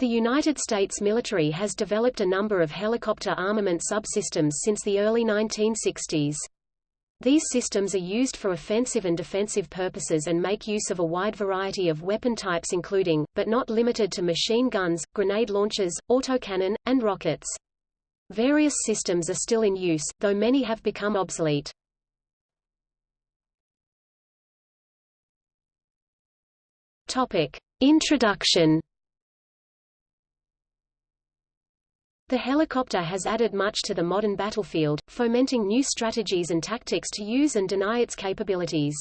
The United States military has developed a number of helicopter armament subsystems since the early 1960s. These systems are used for offensive and defensive purposes and make use of a wide variety of weapon types including, but not limited to machine guns, grenade launchers, autocannon, and rockets. Various systems are still in use, though many have become obsolete. Topic. Introduction The helicopter has added much to the modern battlefield, fomenting new strategies and tactics to use and deny its capabilities.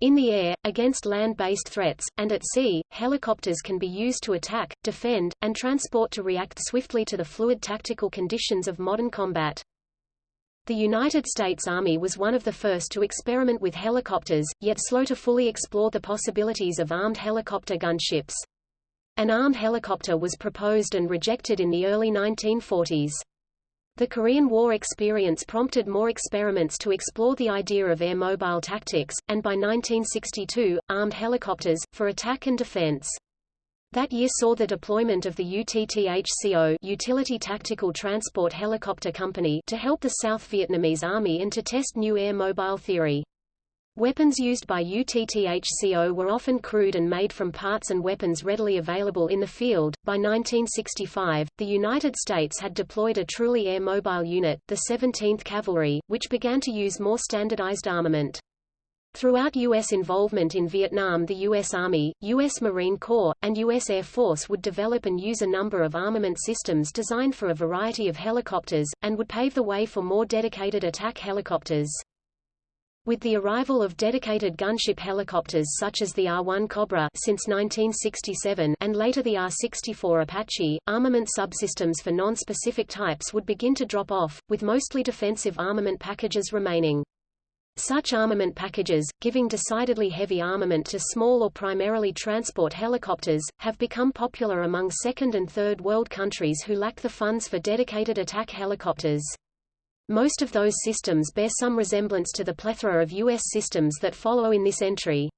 In the air, against land-based threats, and at sea, helicopters can be used to attack, defend, and transport to react swiftly to the fluid tactical conditions of modern combat. The United States Army was one of the first to experiment with helicopters, yet slow to fully explore the possibilities of armed helicopter gunships. An armed helicopter was proposed and rejected in the early 1940s. The Korean War experience prompted more experiments to explore the idea of air-mobile tactics, and by 1962, armed helicopters, for attack and defense. That year saw the deployment of the UTTHCO Utility Tactical Transport Helicopter Company to help the South Vietnamese Army and to test new air-mobile theory. Weapons used by UTTHCO were often crude and made from parts and weapons readily available in the field. By 1965, the United States had deployed a truly air-mobile unit, the 17th Cavalry, which began to use more standardized armament. Throughout U.S. involvement in Vietnam the U.S. Army, U.S. Marine Corps, and U.S. Air Force would develop and use a number of armament systems designed for a variety of helicopters, and would pave the way for more dedicated attack helicopters. With the arrival of dedicated gunship helicopters such as the AH-1 Cobra since 1967 and later the AH-64 Apache, armament subsystems for non-specific types would begin to drop off, with mostly defensive armament packages remaining. Such armament packages, giving decidedly heavy armament to small or primarily transport helicopters, have become popular among second and third world countries who lack the funds for dedicated attack helicopters. Most of those systems bear some resemblance to the plethora of U.S. systems that follow in this entry.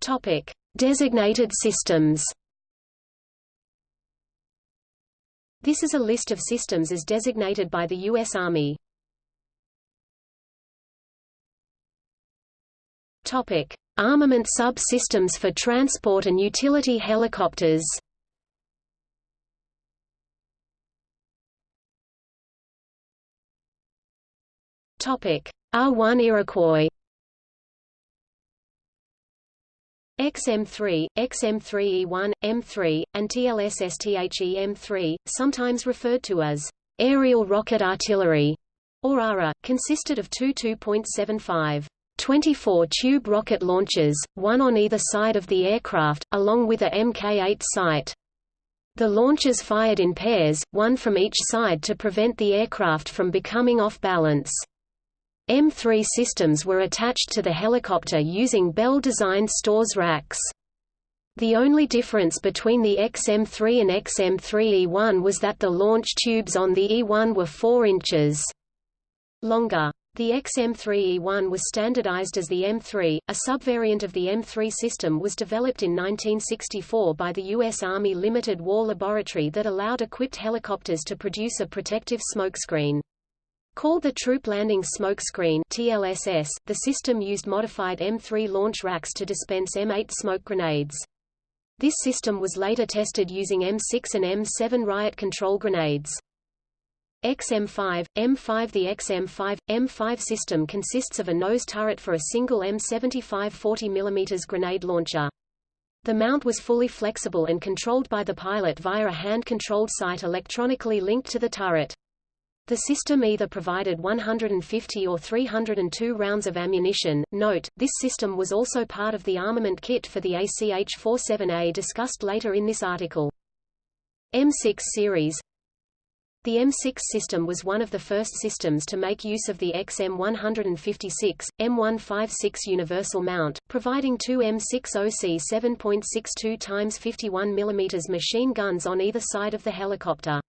Topic: Designated systems. This is a list of systems as designated by the U.S. Army. Topic: Armament sub-systems for transport and utility helicopters. R1 Iroquois. XM3, XM3E1, M3, and TLSSTHE-M3, sometimes referred to as aerial rocket artillery, or ARA, consisted of two 2.75 24-tube rocket launchers, one on either side of the aircraft, along with a Mk-8 sight. The launchers fired in pairs, one from each side to prevent the aircraft from becoming off balance. M3 systems were attached to the helicopter using Bell-designed stores racks. The only difference between the XM3 and XM3E1 was that the launch tubes on the E1 were 4 inches longer. The XM3E1 was standardized as the M3. A subvariant of the M3 system was developed in 1964 by the U.S. Army Limited War Laboratory that allowed equipped helicopters to produce a protective smokescreen. Called the Troop Landing Smoke Screen TLSS, the system used modified M3 launch racks to dispense M8 smoke grenades. This system was later tested using M6 and M7 riot control grenades. XM5, M5 The XM5, M5 system consists of a nose turret for a single M75 40 mm grenade launcher. The mount was fully flexible and controlled by the pilot via a hand-controlled sight electronically linked to the turret. The system either provided 150 or 302 rounds of ammunition. Note, this system was also part of the armament kit for the ACH-47A discussed later in this article. M6 series The M6 system was one of the first systems to make use of the XM156, M156 universal mount, providing two M60C 7.62 x 51 mm machine guns on either side of the helicopter.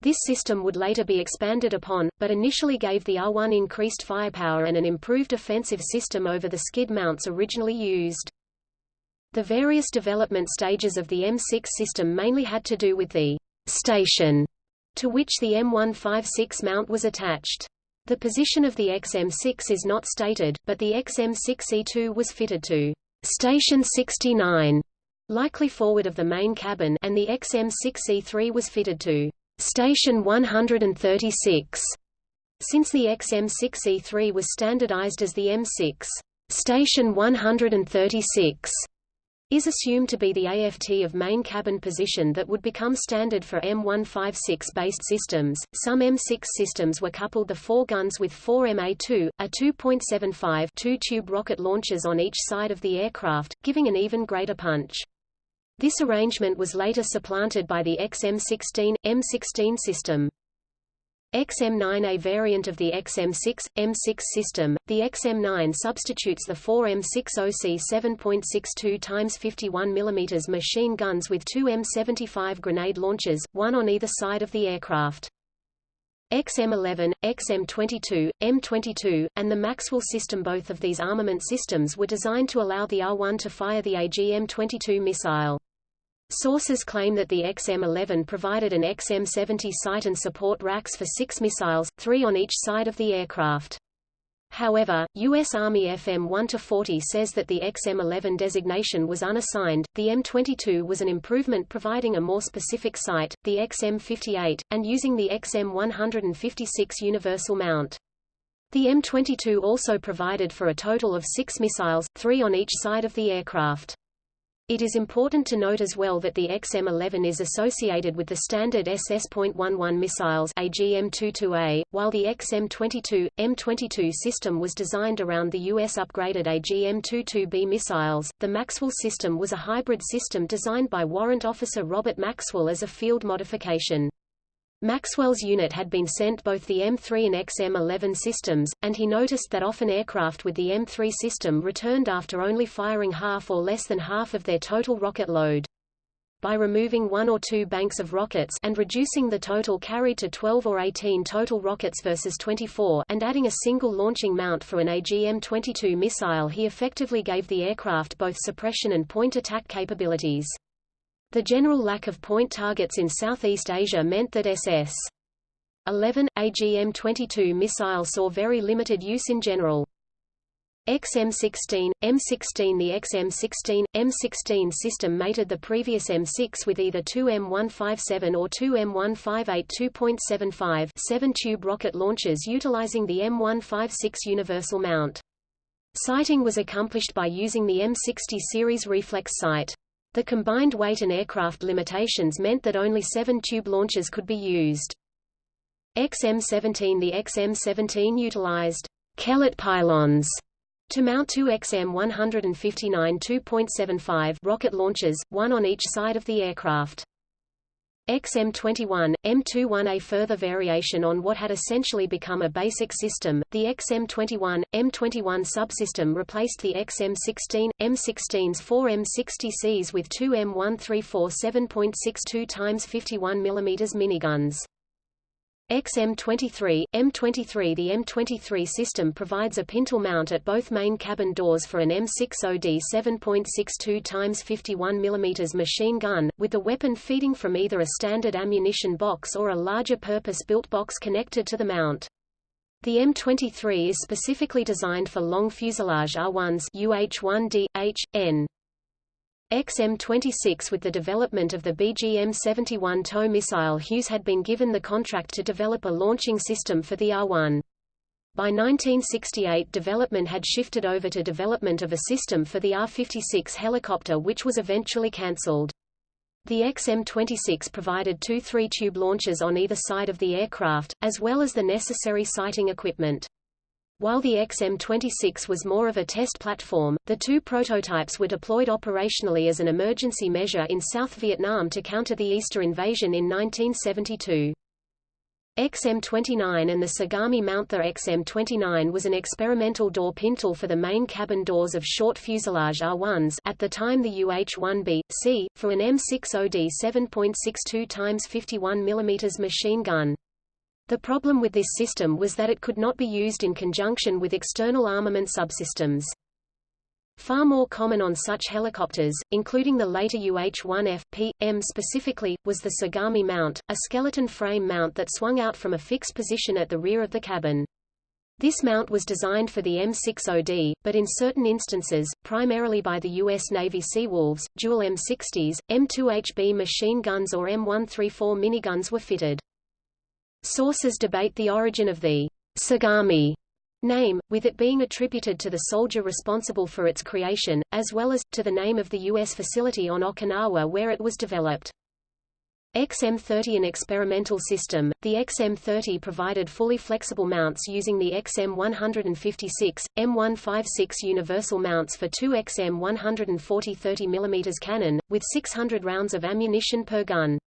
This system would later be expanded upon, but initially gave the R1 increased firepower and an improved offensive system over the skid mounts originally used. The various development stages of the M6 system mainly had to do with the station to which the M156 mount was attached. The position of the XM6 is not stated, but the XM6E2 was fitted to station 69, likely forward of the main cabin and the XM6E3 was fitted to station 136. Since the XM6E3 was standardized as the M6 station 136 is assumed to be the AFT of main cabin position that would become standard for M156-based systems. Some M6 systems were coupled the four guns with four MA2, a 2.75 two-tube rocket launchers on each side of the aircraft, giving an even greater punch. This arrangement was later supplanted by the XM16, M16 system. XM9 A variant of the XM6, M6 system, the XM9 substitutes the four M60C 7.62 x 51 mm machine guns with two M75 grenade launchers, one on either side of the aircraft. XM11, XM22, M22, and the Maxwell system Both of these armament systems were designed to allow the R-1 to fire the AGM-22 missile. Sources claim that the XM-11 provided an XM-70 sight and support racks for six missiles, three on each side of the aircraft. However, U.S. Army FM 1-40 says that the XM-11 designation was unassigned, the M22 was an improvement providing a more specific sight, the XM-58, and using the XM-156 universal mount. The M22 also provided for a total of six missiles, three on each side of the aircraft. It is important to note as well that the XM-11 is associated with the standard SS.11 missiles AGM-22A, while the XM-22, M22 system was designed around the U.S. upgraded AGM-22B missiles. The Maxwell system was a hybrid system designed by Warrant Officer Robert Maxwell as a field modification. Maxwell's unit had been sent both the M3 and XM-11 systems, and he noticed that often aircraft with the M3 system returned after only firing half or less than half of their total rocket load. By removing one or two banks of rockets and reducing the total carried to 12 or 18 total rockets versus 24 and adding a single launching mount for an AGM-22 missile he effectively gave the aircraft both suppression and point attack capabilities. The general lack of point targets in Southeast Asia meant that SS 11, AGM-22 missile saw very limited use in general. XM16, M16 The XM16, M16 system mated the previous M6 with either two M157 or two M158 2.75 7-tube rocket launchers utilizing the M156 universal mount. Sighting was accomplished by using the M60 series reflex sight. The combined weight and aircraft limitations meant that only seven tube launchers could be used. XM-17 The XM-17 utilized Kellett pylons to mount two XM-159 2.75 rocket launchers, one on each side of the aircraft. XM21, M21 A further variation on what had essentially become a basic system, the XM21, M21 subsystem replaced the XM16, M16's four M60Cs with two M134 7.62 x 51 mm miniguns. XM23, M23 The M23 system provides a pintle mount at both main cabin doors for an M60D 7.62 x 51 mm machine gun, with the weapon feeding from either a standard ammunition box or a larger purpose-built box connected to the mount. The M23 is specifically designed for long fuselage R1s UH-1D, H, N. XM-26 With the development of the BGM-71 TOW missile Hughes had been given the contract to develop a launching system for the R-1. By 1968 development had shifted over to development of a system for the AH-56 helicopter which was eventually cancelled. The XM-26 provided two three-tube launchers on either side of the aircraft, as well as the necessary sighting equipment. While the XM-26 was more of a test platform, the two prototypes were deployed operationally as an emergency measure in South Vietnam to counter the Easter invasion in 1972. XM-29 and the Sagami Mount The XM-29 was an experimental door pintle for the main cabin doors of short fuselage R1s at the time the UH-1B, C, for an M60D 7.62 x 51 mm machine gun. The problem with this system was that it could not be used in conjunction with external armament subsystems. Far more common on such helicopters, including the later UH-1F, P, M specifically, was the Sagami mount, a skeleton frame mount that swung out from a fixed position at the rear of the cabin. This mount was designed for the M60D, but in certain instances, primarily by the U.S. Navy Seawolves, dual M60s, M2HB machine guns or M134 miniguns were fitted. Sources debate the origin of the Sagami name, with it being attributed to the soldier responsible for its creation, as well as, to the name of the U.S. facility on Okinawa where it was developed. XM30 An experimental system, the XM30 provided fully flexible mounts using the XM156, M156 universal mounts for two XM140 30 mm cannon, with 600 rounds of ammunition per gun.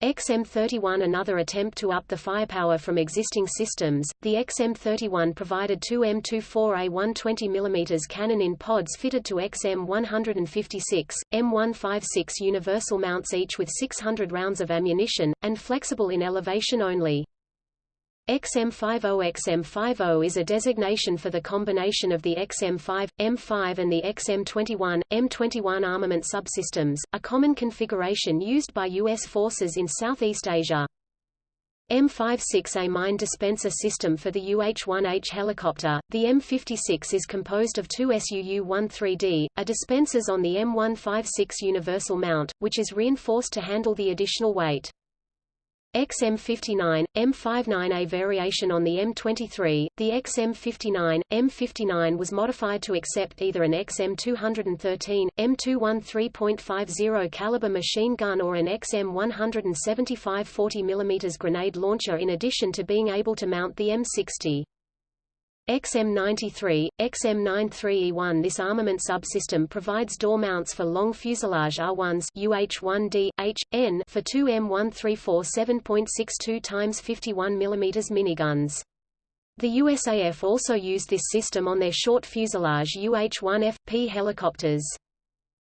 XM31 Another attempt to up the firepower from existing systems, the XM31 provided two M24A 120 mm cannon in pods fitted to XM156, M156 universal mounts each with 600 rounds of ammunition, and flexible in elevation only. XM50 XM50 is a designation for the combination of the XM5, M5 and the XM21, M21 armament subsystems, a common configuration used by U.S. forces in Southeast Asia. M56A mine dispenser system for the UH-1H helicopter. The M56 is composed of two SUU-13D, a dispensers on the M156 universal mount, which is reinforced to handle the additional weight. XM59, M59A variation on the M23, the XM59, M59 was modified to accept either an XM213, M213.50 caliber machine gun or an XM175 40 mm grenade launcher in addition to being able to mount the M60. XM93, XM93E1 This armament subsystem provides door mounts for long fuselage R1s UH-1D, H, N for two M134 7.62 x 51 mm miniguns. The USAF also used this system on their short fuselage UH-1F, P helicopters.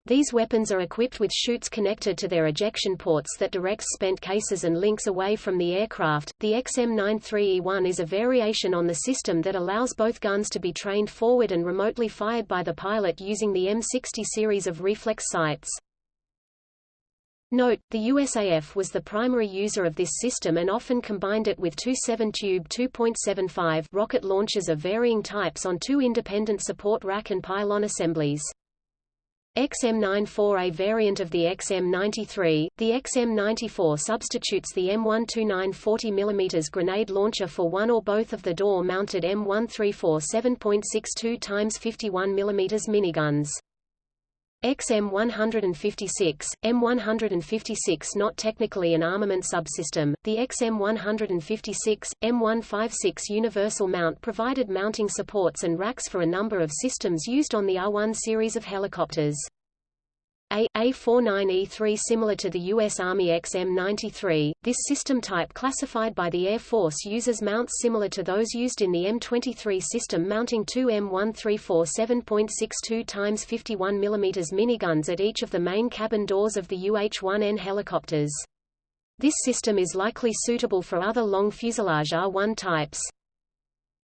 These weapons are equipped with chutes connected to their ejection ports that directs spent cases and links away from the aircraft. The XM93E1 is a variation on the system that allows both guns to be trained forward and remotely fired by the pilot using the M60 series of reflex sights. Note, the USAF was the primary user of this system and often combined it with two 7-tube 2.75 rocket launchers of varying types on two independent support rack and pylon assemblies. XM94A variant of the XM93, the XM94 substitutes the M129 40 mm grenade launcher for one or both of the door-mounted M134 7.62 x 51 mm miniguns. XM156, M156 not technically an armament subsystem, the XM156, M156 universal mount provided mounting supports and racks for a number of systems used on the R-1 series of helicopters. A A49E3 similar to the U.S. Army XM93, this system type classified by the Air Force uses mounts similar to those used in the M23 system mounting two M134 7.62 x 51 mm miniguns at each of the main cabin doors of the UH-1N helicopters. This system is likely suitable for other long fuselage R-1 types.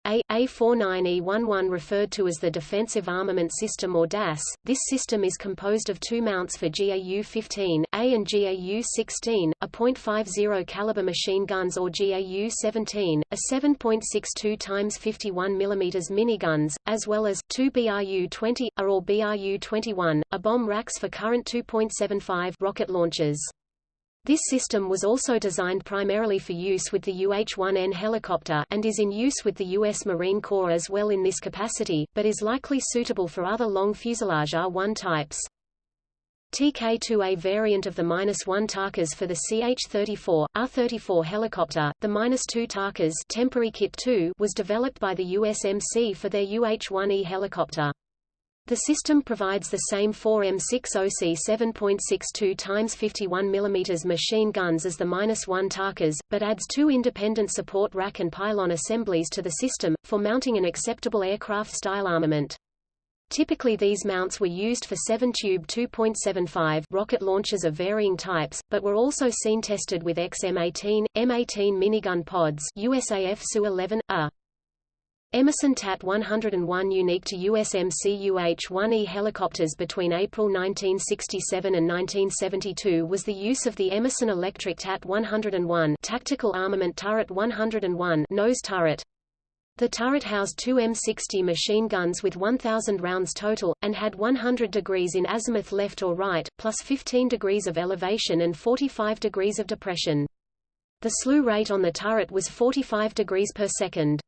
A A49E11 referred to as the Defensive Armament System or DAS. This system is composed of two mounts for GAU-15, A and GAU-16, a .50 caliber machine guns or GAU-17, a 7.62 x 51 mm miniguns, as well as two BRU-20, A or BRU-21, a bomb racks for current 2.75 rocket launchers. This system was also designed primarily for use with the UH-1N helicopter and is in use with the U.S. Marine Corps as well in this capacity, but is likely suitable for other long fuselage R-1 types. TK-2A variant of the -1 Tarkas for the CH-34, R-34 helicopter, the -2 Tarkas temporary kit 2 was developed by the USMC for their UH-1E helicopter. The system provides the same 4M60C 7.62 x 51 mm machine guns as the -1 Tarkas, but adds two independent support rack and pylon assemblies to the system, for mounting an acceptable aircraft-style armament. Typically these mounts were used for 7-tube 2.75 rocket launchers of varying types, but were also seen tested with XM-18, M18 minigun pods USAF Su-11, A. Emerson TAT-101 unique to USMC UH-1E helicopters between April 1967 and 1972 was the use of the Emerson Electric TAT-101 Tactical Armament Turret 101 nose turret. The turret housed two M60 machine guns with 1,000 rounds total, and had 100 degrees in azimuth left or right, plus 15 degrees of elevation and 45 degrees of depression. The slew rate on the turret was 45 degrees per second.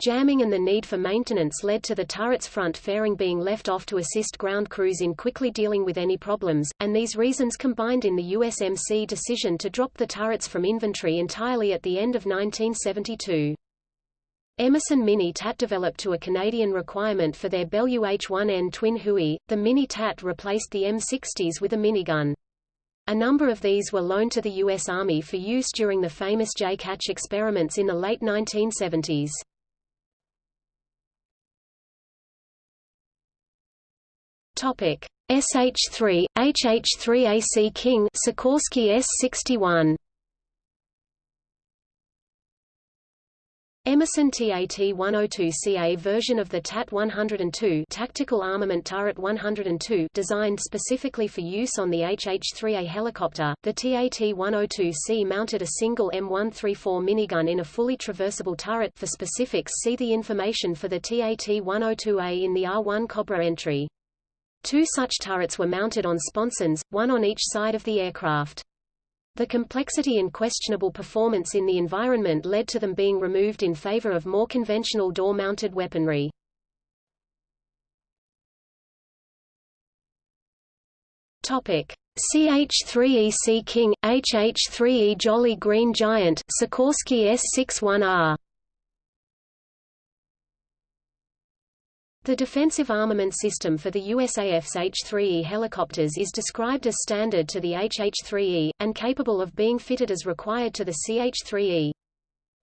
Jamming and the need for maintenance led to the turret's front fairing being left off to assist ground crews in quickly dealing with any problems, and these reasons combined in the USMC decision to drop the turrets from inventory entirely at the end of 1972. Emerson Mini TAT developed to a Canadian requirement for their Bell UH-1N twin Huey, the Mini TAT replaced the M60s with a minigun. A number of these were loaned to the U.S. Army for use during the famous J-Catch experiments in the late 1970s. Topic: SH-3, HH-3A Sea King Sikorsky S-61 Emerson TAT-102CA version of the TAT-102 Tactical Armament Turret 102 designed specifically for use on the HH-3A helicopter, the TAT-102C mounted a single M134 minigun in a fully traversable turret. For specifics see the information for the TAT-102A in the AH-1 Cobra entry. Two such turrets were mounted on sponsons, one on each side of the aircraft. The complexity and questionable performance in the environment led to them being removed in favor of more conventional door-mounted weaponry. Topic: CH-3E King, HH-3E Jolly Green Giant, Sikorsky S-61R The defensive armament system for the USAF's H-3E helicopters is described as standard to the HH-3E, and capable of being fitted as required to the CH-3E.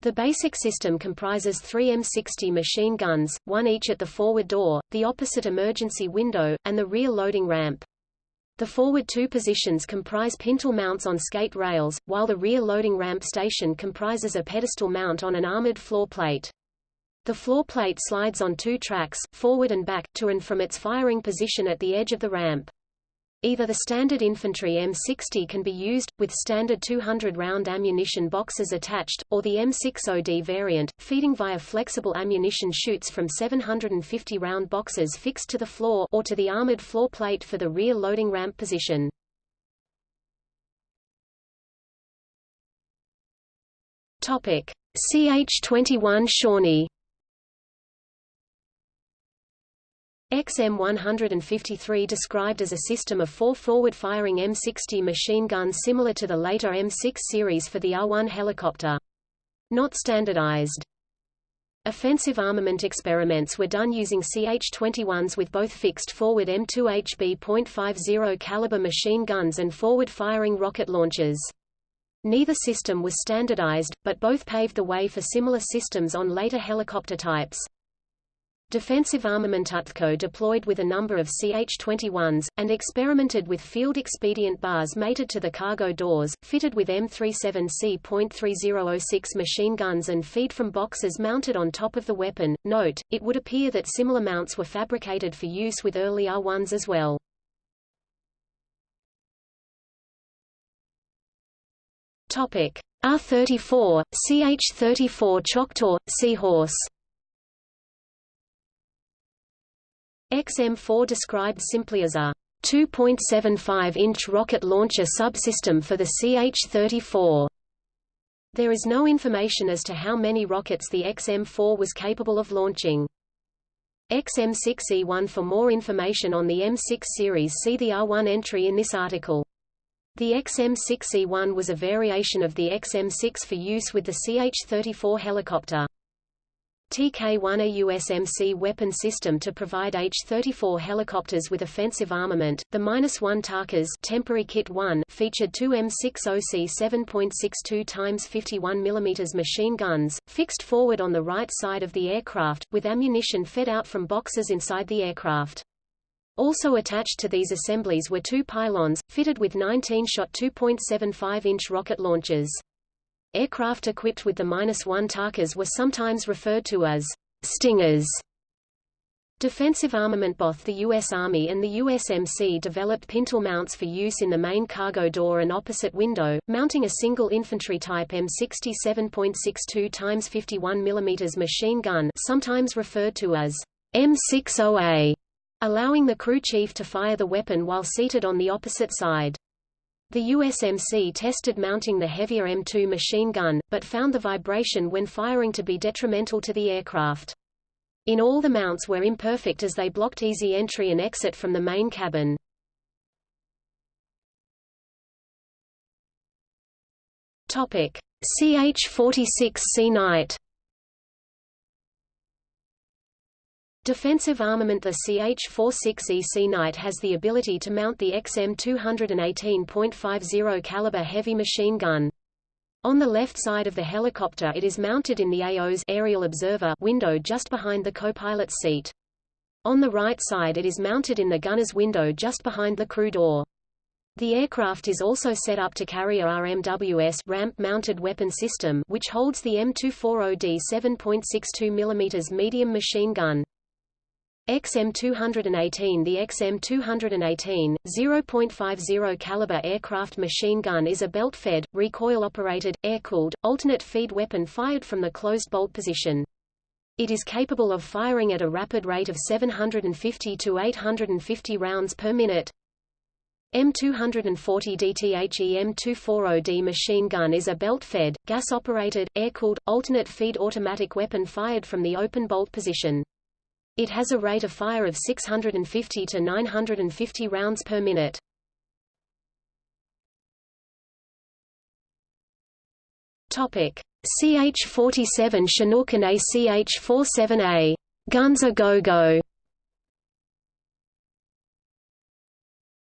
The basic system comprises three M60 machine guns, one each at the forward door, the opposite emergency window, and the rear loading ramp. The forward two positions comprise pintle mounts on skate rails, while the rear loading ramp station comprises a pedestal mount on an armored floor plate. The floor plate slides on two tracks, forward and back, to and from its firing position at the edge of the ramp. Either the standard infantry M60 can be used, with standard 200-round ammunition boxes attached, or the M60D variant, feeding via flexible ammunition chutes from 750-round boxes fixed to the floor or to the armored floor plate for the rear loading ramp position. Topic: CH-21 Shawnee XM153 described as a system of four forward-firing M60 machine guns similar to the later M6 series for the R-1 helicopter. Not standardized. Offensive armament experiments were done using CH-21s with both fixed forward M2HB.50 caliber machine guns and forward-firing rocket launchers. Neither system was standardized, but both paved the way for similar systems on later helicopter types. Defensive Armament UTTHCO deployed with a number of CH-21s, and experimented with field-expedient bars mated to the cargo doors, fitted with M37C.3006 machine guns and feed from boxes mounted on top of the weapon. Note, it would appear that similar mounts were fabricated for use with early R-1s as well. Topic: R-34, CH-34 Choctaw, Seahorse XM4 described simply as a 2.75-inch rocket launcher subsystem for the CH-34. There is no information as to how many rockets the XM4 was capable of launching. XM6E1 For more information on the M6 series see the R1 entry in this article. The XM6E1 was a variation of the XM6 for use with the CH-34 helicopter. TK-1 a USMC weapon system to provide H-34 helicopters with offensive armament. The -1 Tarkas temporary kit 1 featured two M60C 7.62 x 51 mm machine guns, fixed forward on the right side of the aircraft, with ammunition fed out from boxes inside the aircraft. Also attached to these assemblies were two pylons, fitted with 19-shot 2.75-inch rocket launchers. Aircraft equipped with the -1 Tarkas were sometimes referred to as Stingers Defensive armament Both the U.S. Army and the USMC developed pintle mounts for use in the main cargo door and opposite window, mounting a single infantry type M67.62 x 51 mm machine gun sometimes referred to as M60A, allowing the crew chief to fire the weapon while seated on the opposite side. The USMC tested mounting the heavier M2 machine gun, but found the vibration when firing to be detrimental to the aircraft. In all the mounts were imperfect as they blocked easy entry and exit from the main cabin. Topic: CH-46 Sea Knight Defensive armament The CH-46E Sea Knight has the ability to mount the XM218.50 caliber heavy machine gun. On the left side of the helicopter it is mounted in the AO's aerial observer window just behind the co-pilot's seat. On the right side it is mounted in the gunner's window just behind the crew door. The aircraft is also set up to carry a RMWS ramp-mounted weapon system which holds the M240D 7.62 mm medium machine gun. XM218 The XM218, 0.50 caliber aircraft machine gun is a belt-fed, recoil-operated, air-cooled, alternate feed weapon fired from the closed bolt position. It is capable of firing at a rapid rate of 750 to 850 rounds per minute. M240 DTHE M240D machine gun is a belt-fed, gas-operated, air-cooled, alternate feed automatic weapon fired from the open bolt position. It has a rate of fire of 650 to 950 rounds per minute. Topic: CH-47 Chinook and ACH-47A guns a go-go.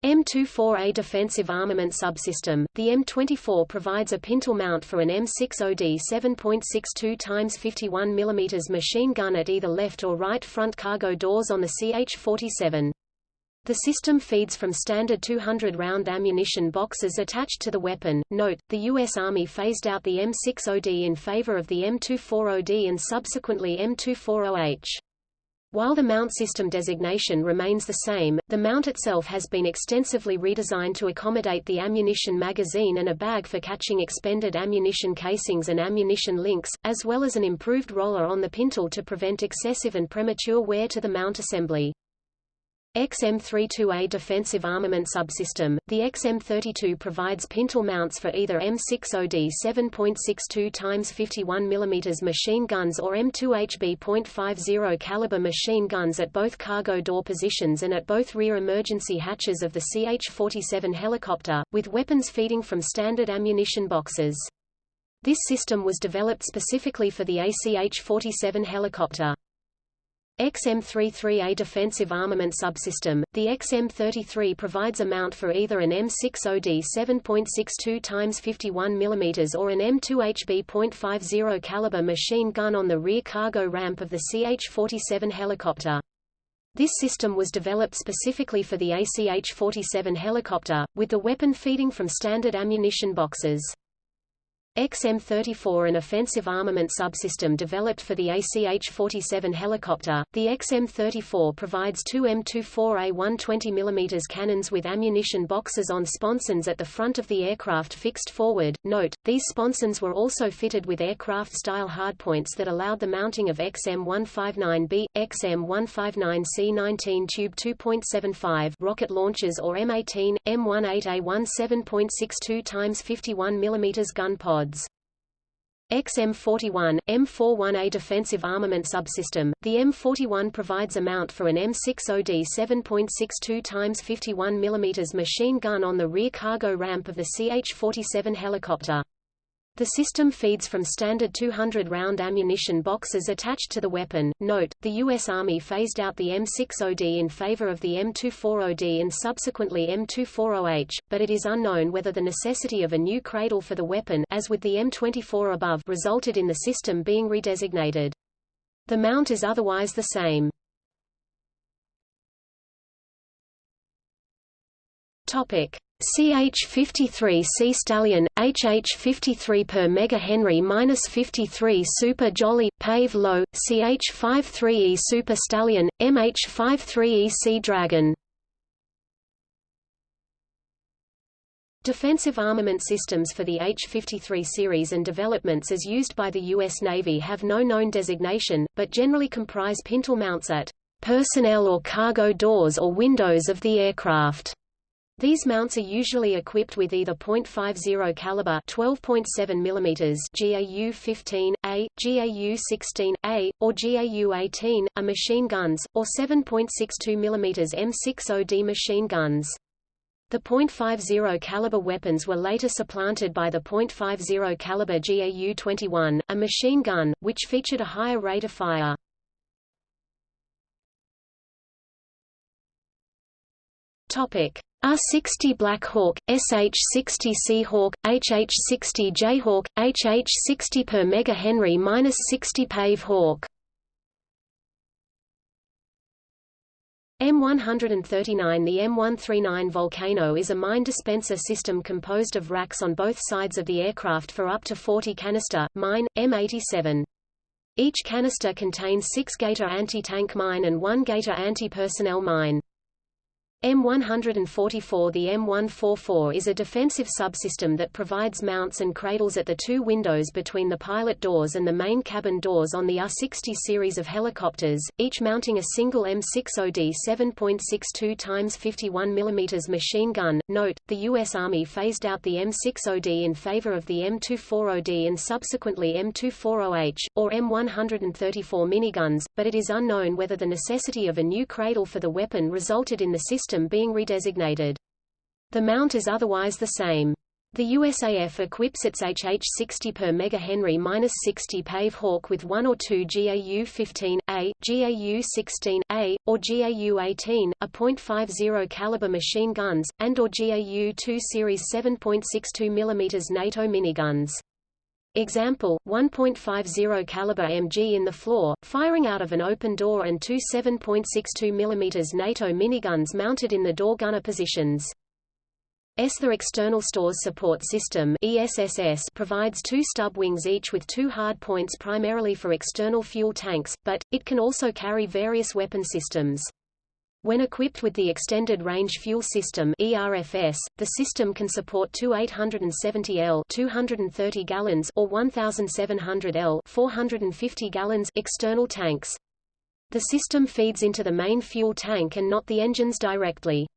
M24A defensive armament subsystem, the M24 provides a pintle mount for an M60D 7.62 x 51 mm machine gun at either left or right front cargo doors on the CH-47. The system feeds from standard 200-round ammunition boxes attached to the weapon. Note, the U.S. Army phased out the M60D in favor of the M240D and subsequently M240H. While the mount system designation remains the same, the mount itself has been extensively redesigned to accommodate the ammunition magazine and a bag for catching expended ammunition casings and ammunition links, as well as an improved roller on the pintle to prevent excessive and premature wear to the mount assembly. XM32A defensive armament subsystem, the XM32 provides pintle mounts for either M60D 7.62 x 51 mm machine guns or M2HB .50 caliber machine guns at both cargo door positions and at both rear emergency hatches of the CH-47 helicopter, with weapons feeding from standard ammunition boxes. This system was developed specifically for the ACH-47 helicopter. XM33A defensive armament subsystem, the XM33 provides a mount for either an M60D 7.62 x 51 mm or an M2HB .50 caliber machine gun on the rear cargo ramp of the CH-47 helicopter. This system was developed specifically for the ACH-47 helicopter, with the weapon feeding from standard ammunition boxes. XM-34 an offensive armament subsystem developed for the ACH-47 helicopter, the XM-34 provides two M24A 120mm cannons with ammunition boxes on sponsons at the front of the aircraft fixed forward. Note, these sponsons were also fitted with aircraft-style hardpoints that allowed the mounting of XM-159B, XM-159C-19 Tube 2.75 rocket launchers or M18, M18A1 7.62 x 51 mm gun pod pods. XM41, M41A defensive armament subsystem, the M41 provides a mount for an M60D 7.62 x 51 mm machine gun on the rear cargo ramp of the CH-47 helicopter. The system feeds from standard 200-round ammunition boxes attached to the weapon. Note, the U.S. Army phased out the M60D in favor of the M240D and subsequently M240H, but it is unknown whether the necessity of a new cradle for the weapon as with the M24 above resulted in the system being redesignated. The mount is otherwise the same. Topic. CH-53C Stallion, HH-53 per megahenry minus 53 Super Jolly, Pave Low, CH-53E Super Stallion, MH-53E Sea Dragon. Defensive armament systems for the H-53 series and developments as used by the U.S. Navy have no known designation, but generally comprise pintle mounts at personnel or cargo doors or windows of the aircraft. These mounts are usually equipped with either .50 caliber 12.7 mm GAU-15A, GAU-16A, or GAU-18, a machine guns, or 7.62 mm M60D machine guns. The .50 caliber weapons were later supplanted by the .50 caliber GAU-21, a machine gun, which featured a higher rate of fire. Topic: R-60 Black Hawk, SH-60 Seahawk, HH-60 Jayhawk, HH-60 per megahenry-60 Pave Hawk. M139 The M139 Volcano is a mine dispenser system composed of racks on both sides of the aircraft for up to 40 canister, mine, M87. Each canister contains 6 Gator anti-tank mine and 1 Gator anti-personnel mine. M144 The M144 is a defensive subsystem that provides mounts and cradles at the two windows between the pilot doors and the main cabin doors on the R-60 series of helicopters, each mounting a single M60D 7.62 x 51 mm machine gun. Note, the U.S. Army phased out the M60D in favor of the M240D and subsequently M240H, or M134 miniguns, but it is unknown whether the necessity of a new cradle for the weapon resulted in the system system being redesignated. The mount is otherwise the same. The USAF equips its HH-60 per megahenry-60 Pave Hawk with one or two GAU-15A, GAU-16A, or GAU-18, a .50 caliber machine guns, and or GAU-2 Series 7.62 mm NATO miniguns. Example, 1.50 caliber MG in the floor, firing out of an open door and two 7.62 mm NATO miniguns mounted in the door gunner positions. ESTHA External Stores Support System ESSS provides two stub wings each with two hard points primarily for external fuel tanks, but, it can also carry various weapon systems. When equipped with the Extended Range Fuel System ERFS, the system can support two 870 L 230 gallons or 1700 L 450 gallons external tanks. The system feeds into the main fuel tank and not the engines directly.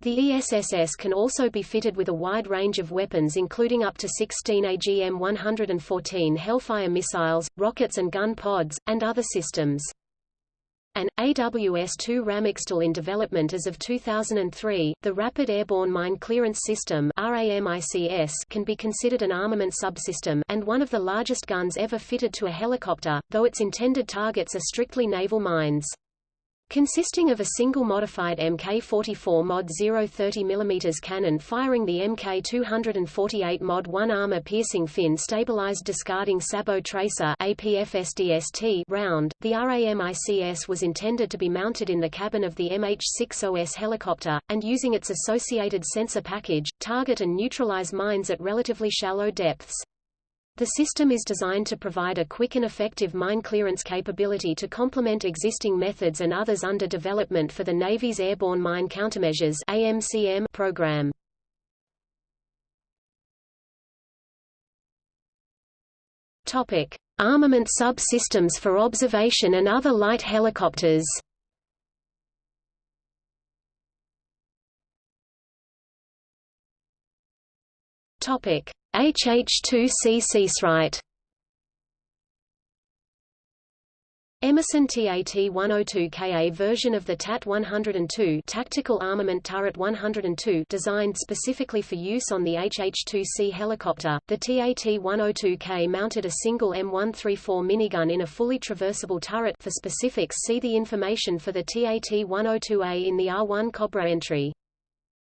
The ESSS can also be fitted with a wide range of weapons including up to 16 AGM-114 Hellfire missiles, rockets and gun pods, and other systems. An AWS-2 RAMXTOL in development as of 2003, the Rapid Airborne Mine Clearance System can be considered an armament subsystem and one of the largest guns ever fitted to a helicopter, though its intended targets are strictly naval mines. Consisting of a single modified Mk-44 Mod 0 030 mm cannon firing the Mk-248 Mod 1 armor-piercing fin-stabilized discarding sabot tracer round, the RAMICS was intended to be mounted in the cabin of the MH-60S helicopter, and using its associated sensor package, target and neutralize mines at relatively shallow depths. The system is designed to provide a quick and effective mine clearance capability to complement existing methods and others under development for the Navy's Airborne Mine Countermeasures AMCM program. Topic: Armament subsystems for observation and other light helicopters. HH2C Seasprite Emerson TAT-102Ka version of the TAT-102 Tactical Armament Turret 102 designed specifically for use on the HH-2C helicopter, the TAT-102K mounted a single M134 minigun in a fully traversable turret for specifics. See the information for the TAT-102A in the AH-1 Cobra entry.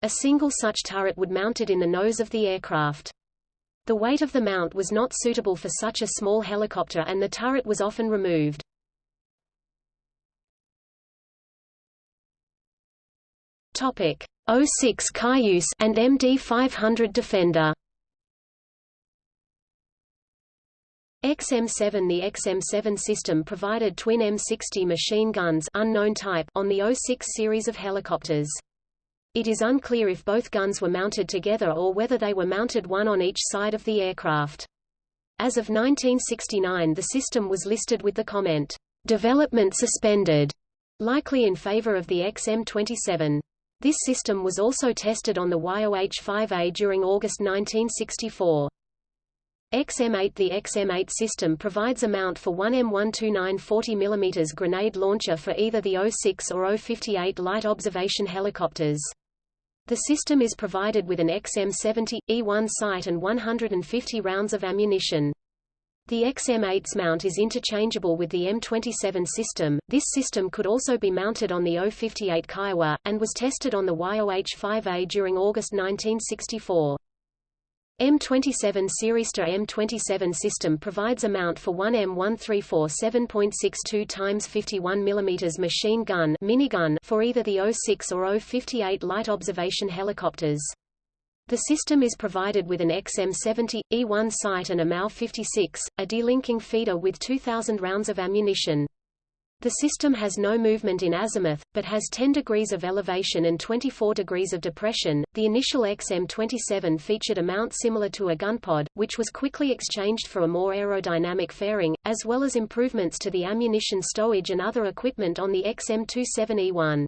A single such turret would mounted in the nose of the aircraft. The weight of the mount was not suitable for such a small helicopter and the turret was often removed. Topic OH-6 Cayuse and MD500 Defender. XM7 The XM7 system provided twin M60 machine guns unknown type on the 06 series of helicopters. It is unclear if both guns were mounted together or whether they were mounted one on each side of the aircraft. As of 1969 the system was listed with the comment, "...development suspended", likely in favor of the XM27. This system was also tested on the YOH-5A during August 1964. XM8 The XM8 system provides a mount for one M129 40 mm grenade launcher for either the 06 or 058 light observation helicopters. The system is provided with an XM70, E1 sight and 150 rounds of ammunition. The XM8's mount is interchangeable with the M27 system. This system could also be mounted on the O58 Kiowa, and was tested on the YOH-5A during August 1964. M27 Sirister M27 system provides a mount for one M134 7.62 x 51 mm machine gun minigun for either the 06 or 058 light observation helicopters. The system is provided with an XM70, E1 sight and a MAU-56, a delinking feeder with 2,000 rounds of ammunition. The system has no movement in azimuth, but has 10 degrees of elevation and 24 degrees of depression. The initial XM27 featured a mount similar to a gunpod, which was quickly exchanged for a more aerodynamic fairing, as well as improvements to the ammunition stowage and other equipment on the XM27E1.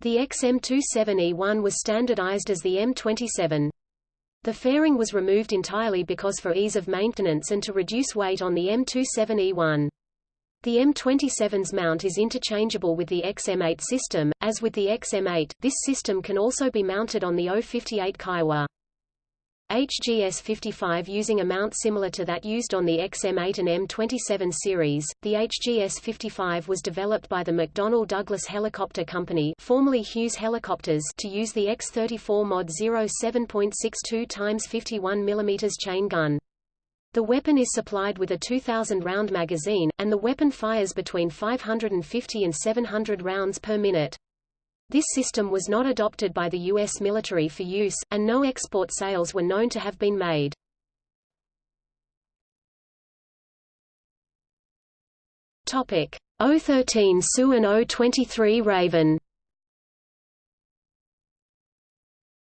The XM27E1 was standardized as the M27. The fairing was removed entirely because for ease of maintenance and to reduce weight on the M27E1. The M27's mount is interchangeable with the XM8 system. As with the XM8, this system can also be mounted on the O58 Kiowa. HGS-55 using a mount similar to that used on the XM8 and M27 series. The HGS-55 was developed by the McDonnell Douglas Helicopter Company, formerly Hughes Helicopters, to use the EX-34 Mod 07.62 x 51 mm chain gun. The weapon is supplied with a 2,000-round magazine, and the weapon fires between 550 and 700 rounds per minute. This system was not adopted by the U.S. military for use, and no export sales were known to have been made. Topic: O13 Sioux and O23 Raven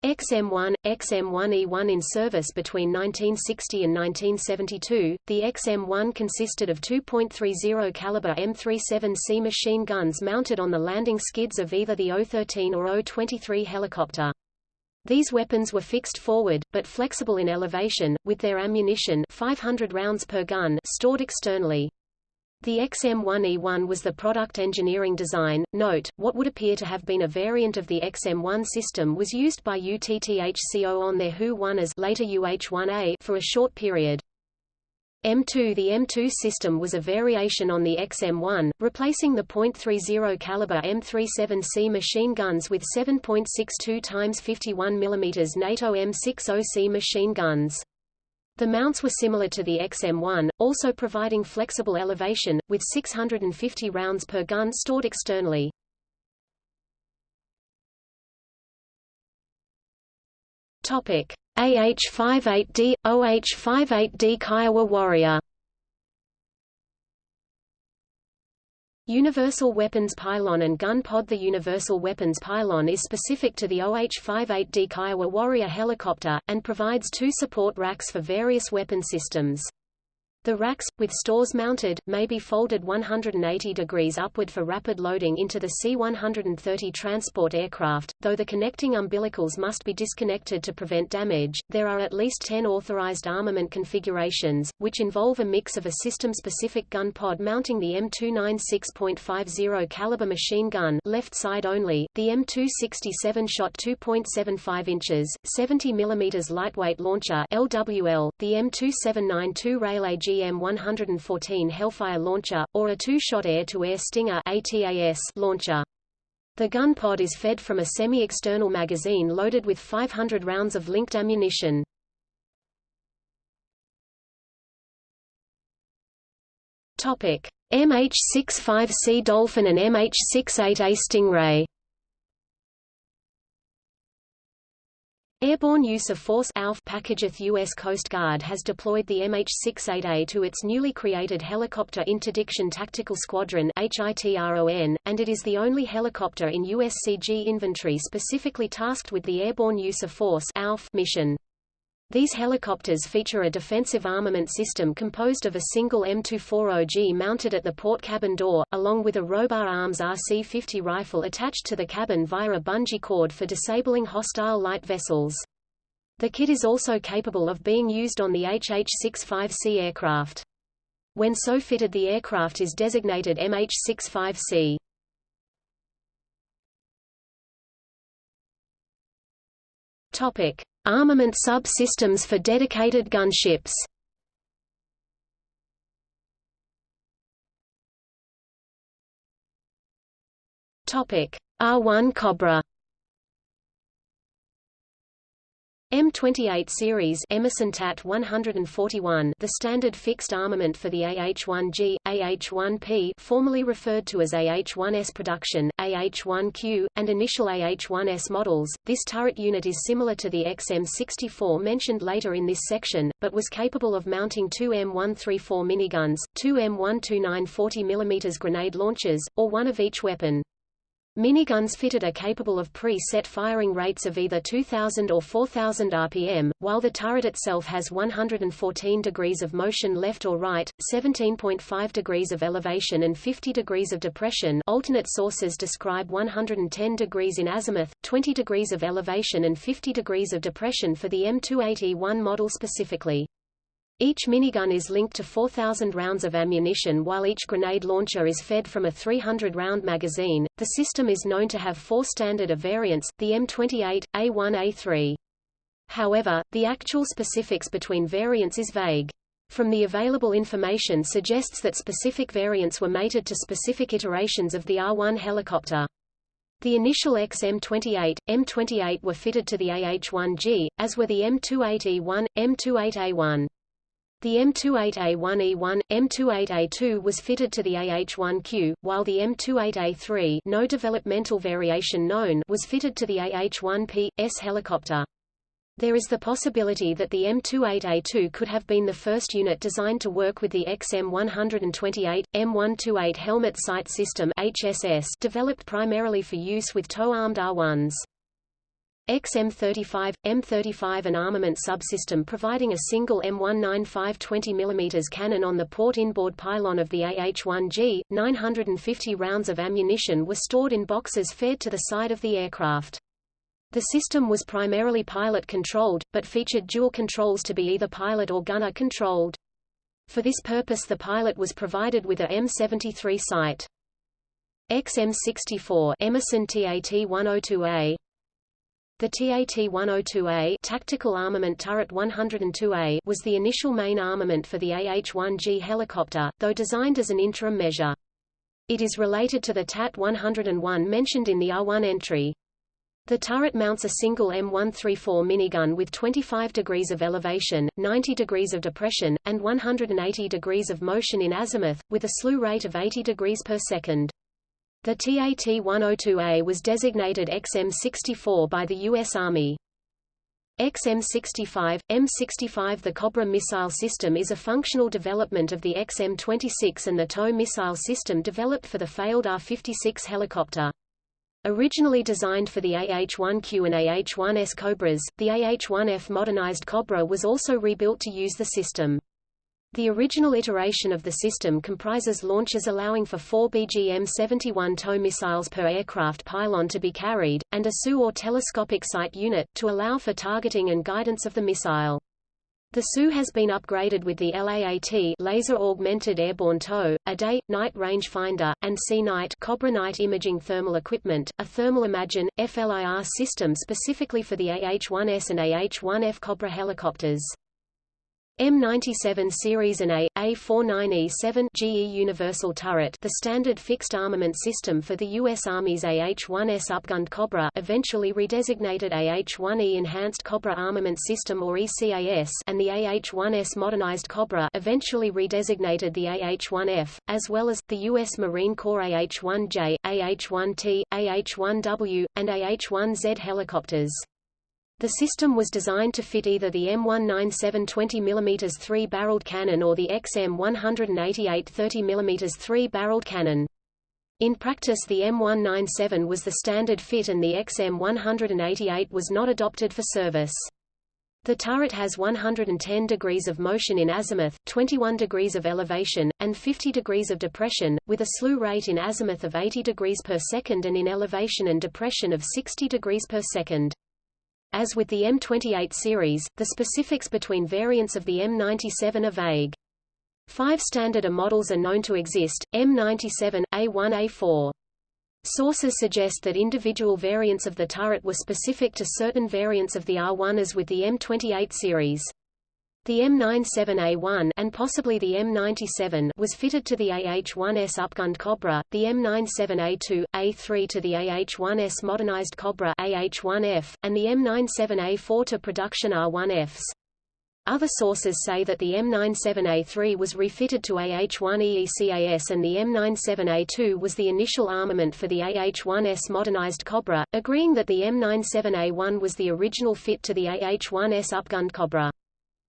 XM1, XM1E1 in service between 1960 and 1972, the XM1 consisted of 2.30 caliber M37C machine guns mounted on the landing skids of either the O-13 or O-23 helicopter. These weapons were fixed forward, but flexible in elevation, with their ammunition 500 rounds per gun stored externally. The XM1E1 was the product engineering design. Note, what would appear to have been a variant of the XM1 system was used by UTTHCO on their HU-1 as later UH-1A for a short period. M2 The M2 system was a variation on the XM1, replacing the .30 caliber M37C machine guns with 7.62 x 51 mm NATO M60C machine guns. The mounts were similar to the XM1, also providing flexible elevation, with 650 rounds per gun stored externally. Topic: AH-58D, OH-58D Kiowa Warrior Universal Weapons Pylon and Gun Pod The Universal Weapons Pylon is specific to the OH-58D Kiowa Warrior helicopter, and provides two support racks for various weapon systems. The racks, with stores mounted, may be folded 180 degrees upward for rapid loading into the C-130 transport aircraft, though the connecting umbilicals must be disconnected to prevent damage. There are at least 10 authorized armament configurations, which involve a mix of a system-specific gun pod mounting the M296.50 caliber machine gun left side only, the M267 shot 2.75 inches, 70 mm lightweight launcher LWL, the M2792 rail GM-114 Hellfire launcher, or a two-shot air-to-air Stinger ATAS launcher. The gun pod is fed from a semi-external magazine loaded with 500 rounds of linked ammunition. Topic: MH-65C Dolphin and MH-68A Stingray Airborne Use of Force ALF Packageth U.S. Coast Guard has deployed the MH-68A to its newly created Helicopter Interdiction Tactical Squadron HITRON, and it is the only helicopter in USCG inventory specifically tasked with the Airborne Use of Force ALF mission. These helicopters feature a defensive armament system composed of a single M240G mounted at the port cabin door, along with a Robar Arms RC-50 rifle attached to the cabin via a bungee cord for disabling hostile light vessels. The kit is also capable of being used on the HH-65C aircraft. When so fitted the aircraft is designated MH-65C. Topic: Armament sub-systems for dedicated gunships. Topic: AH-1 Cobra M28 series Emerson TAT 141 the standard fixed armament for the AH-1G, AH-1P formerly referred to as AH-1S production, AH-1Q, and initial AH-1S models. This turret unit is similar to the XM-64 mentioned later in this section, but was capable of mounting two M134 miniguns, two M129 40 mm grenade launchers, or one of each weapon. Miniguns fitted are capable of pre-set firing rates of either 2000 or 4000 rpm, while the turret itself has 114 degrees of motion left or right, 17.5 degrees of elevation and 50 degrees of depression alternate sources describe 110 degrees in azimuth, 20 degrees of elevation and 50 degrees of depression for the M280-1 model specifically. Each minigun is linked to 4,000 rounds of ammunition while each grenade launcher is fed from a 300-round magazine. The system is known to have four standard of variants, the M28, A1 A3. However, the actual specifics between variants is vague. From the available information suggests that specific variants were mated to specific iterations of the AH-1 helicopter. The initial XM28, M28 were fitted to the AH-1G, as were the M28E1, M28A1. The M28A1E1, M28A2 was fitted to the AH-1Q, while the M28A3 no developmental variation known was fitted to the AH-1P, S helicopter. There is the possibility that the M28A2 could have been the first unit designed to work with the XM128, M128 Helmet Sight System HSS developed primarily for use with tow-armed AH-1s. XM35, M35 an armament subsystem providing a single M195 20 mm cannon on the port inboard pylon of the AH-1G, 950 rounds of ammunition were stored in boxes fed to the side of the aircraft. The system was primarily pilot-controlled, but featured dual controls to be either pilot or gunner-controlled. For this purpose the pilot was provided with a M73 sight. XM64 Emerson TAT-102A the TAT-102A Tactical Armament Turret 102A was the initial main armament for the AH-1G helicopter, though designed as an interim measure. It is related to the TAT-101 mentioned in the AH-1 entry. The turret mounts a single M134 minigun with 25 degrees of elevation, 90 degrees of depression, and 180 degrees of motion in azimuth, with a slew rate of 80 degrees per second. The TAT-102A was designated XM-64 by the U.S. Army. XM-65, M-65 The Cobra missile system is a functional development of the XM-26 and the TOW missile system developed for the failed AH-56 helicopter. Originally designed for the AH-1Q and AH-1S Cobras, the AH-1F modernized Cobra was also rebuilt to use the system. The original iteration of the system comprises launches allowing for four BGM-71 tow missiles per aircraft pylon to be carried, and a SU or telescopic sight unit, to allow for targeting and guidance of the missile. The SU has been upgraded with the LAAT Laser Augmented Airborne Tow, a day, night rangefinder, and C-Night Cobra Night imaging thermal equipment, a Thermal Imagine, FLIR system specifically for the AH-1S and AH-1F Cobra helicopters. M97 series and A, A49E7 GE Universal Turret the standard fixed armament system for the U.S. Army's AH-1S upgunned Cobra eventually redesignated AH-1E Enhanced Cobra Armament System or ECAS and the AH-1S Modernized Cobra eventually redesignated the AH-1F, as well as, the U.S. Marine Corps AH-1J, AH-1T, AH-1W, and AH-1Z helicopters. The system was designed to fit either the M197 20 mm three-barreled cannon or the XM188 30 mm three-barreled cannon. In practice the M197 was the standard fit and the XM188 was not adopted for service. The turret has 110 degrees of motion in azimuth, 21 degrees of elevation, and 50 degrees of depression, with a slew rate in azimuth of 80 degrees per second and in elevation and depression of 60 degrees per second. As with the M28 series, the specifics between variants of the M97 are vague. Five standard A models are known to exist, M97, A1 A4. Sources suggest that individual variants of the turret were specific to certain variants of the AH-1 as with the M28 series. The M97A1 and possibly the M97 was fitted to the AH-1S upgunned Cobra, the M97A2, A3 to the AH-1S modernized Cobra AH-1F, and the M97A4 to production AH-1Fs. Other sources say that the M97A3 was refitted to AH-1 EECAS and the M97A2 was the initial armament for the AH-1S modernized Cobra, agreeing that the M97A1 was the original fit to the AH-1S upgunned Cobra.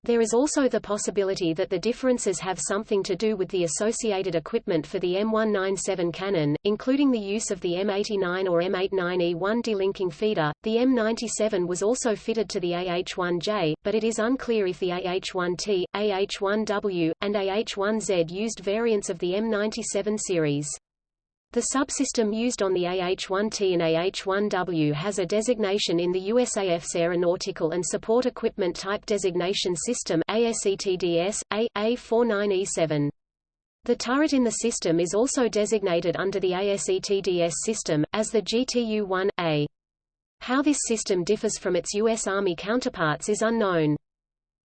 There is also the possibility that the differences have something to do with the associated equipment for the M197 cannon, including the use of the M89 or M89E1 delinking feeder. The M97 was also fitted to the AH-1J, but it is unclear if the AH-1T, AH-1W, and AH-1Z used variants of the M97 series. The subsystem used on the AH-1T and AH-1W has a designation in the USAF's Aeronautical and Support Equipment Type Designation System ASETDS, A, A49E7. The turret in the system is also designated under the ASETDS system, as the GTU-1A. How this system differs from its U.S. Army counterparts is unknown.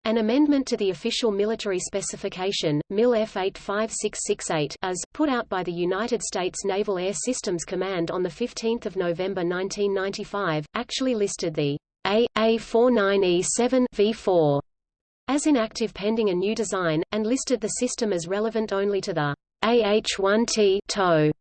An amendment to the official military specification, MIL F85668 as, put out by the United States Naval Air Systems Command on 15 November 1995, actually listed the A, A49E7 V4 as inactive pending a new design, and listed the system as relevant only to the AH-1T TOW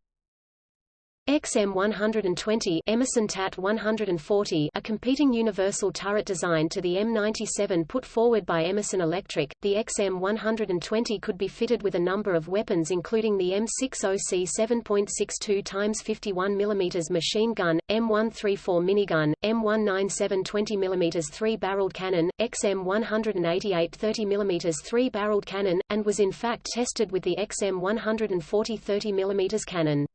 XM120 Emerson TAT 140 a competing universal turret design to the M97 put forward by Emerson Electric, the XM120 could be fitted with a number of weapons including the M60C 7.62 x 51 mm machine gun, M134 minigun, M197 20 mm three-barreled cannon, XM188 30 mm three-barreled cannon, and was in fact tested with the XM140 30 mm cannon.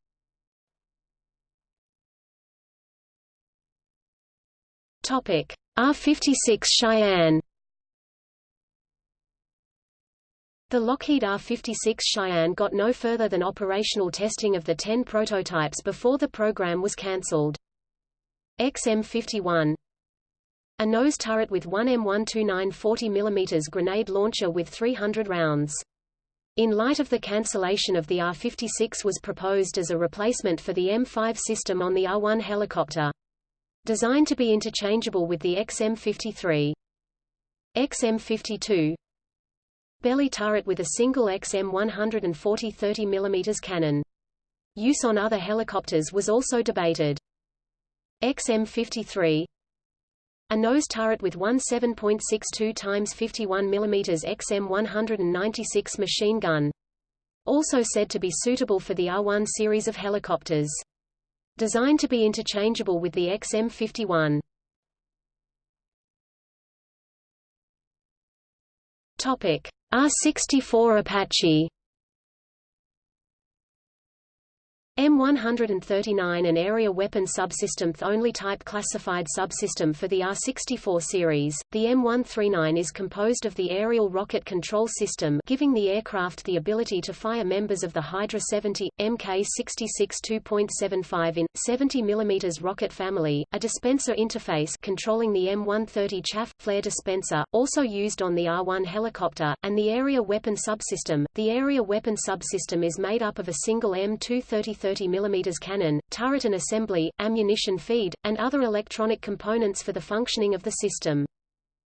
Topic: AH-56 Cheyenne The Lockheed AH-56 Cheyenne got no further than operational testing of the 10 prototypes before the program was cancelled. XM-51 A nose turret with one M129 40 mm grenade launcher with 300 rounds. In light of the cancellation of the AH-56 was proposed as a replacement for the M5 system on the AH-1 helicopter. Designed to be interchangeable with the XM53. XM52 Belly turret with a single XM140 30 mm cannon. Use on other helicopters was also debated. XM53 a nose turret with one 7.62 x 51 mm XM196 machine gun. Also said to be suitable for the AH-1 series of helicopters. Designed to be interchangeable with the XM51. Topic: AH-64 Apache M139 an area weapon subsystem only type classified subsystem for the AH-64 series. The M139 is composed of the aerial rocket control system giving the aircraft the ability to fire members of the Hydra 70, Mk-66 2.75 in, 70 mm rocket family, a dispenser interface controlling the M130 chaff, flare dispenser, also used on the AH-1 helicopter, and the area weapon subsystem. The area weapon subsystem is made up of a single M230 30 mm cannon, turret and assembly, ammunition feed, and other electronic components for the functioning of the system.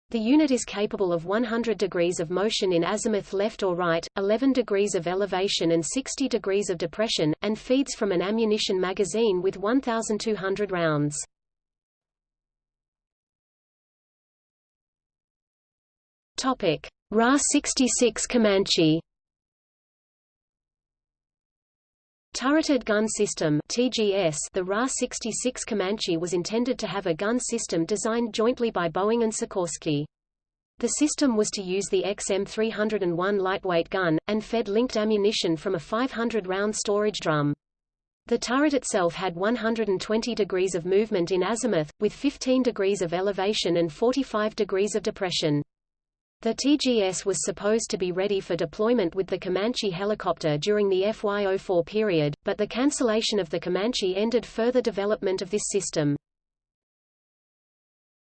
The unit is capable of 100 degrees of motion in azimuth left or right, 11 degrees of elevation and 60 degrees of depression, and feeds from an ammunition magazine with 1,200 rounds. Topic: RAH-66 Comanche Turreted Gun System TGS The RAH-66 Comanche was intended to have a gun system designed jointly by Boeing and Sikorsky. The system was to use the XM301 lightweight gun, and fed linked ammunition from a 500-round storage drum. The turret itself had 120 degrees of movement in azimuth, with 15 degrees of elevation and 45 degrees of depression. The TGS was supposed to be ready for deployment with the Comanche helicopter during the FY04 period, but the cancellation of the Comanche ended further development of this system.